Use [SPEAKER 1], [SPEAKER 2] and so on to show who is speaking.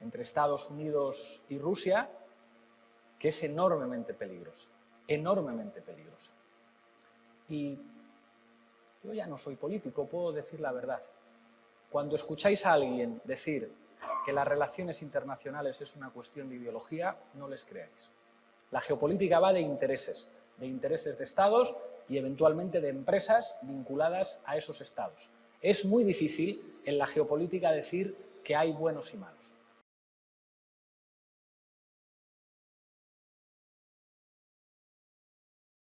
[SPEAKER 1] entre Estados Unidos y Rusia que es enormemente peligrosa, enormemente peligrosa. Y yo ya no soy político, puedo decir la verdad. Cuando escucháis a alguien decir que las relaciones internacionales es una cuestión de ideología, no les creáis. La geopolítica va de intereses, de intereses de estados y eventualmente de empresas vinculadas a esos estados. Es muy difícil en la geopolítica decir que hay buenos y malos.